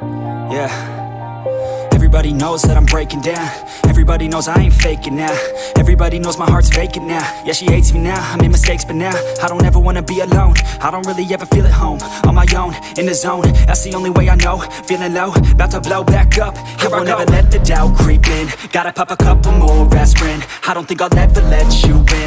Yeah. Everybody knows that I'm breaking down. Everybody knows I ain't faking now. Everybody knows my heart's vacant now. Yeah, she hates me now, I made mistakes but now I don't ever wanna be alone. I don't really ever feel at home On my own, in the zone. That's the only way I know. Feeling low, about to blow back up. Here I won't ever let the doubt creep in. Gotta pop a couple more aspirin. I don't think I'll ever let you in.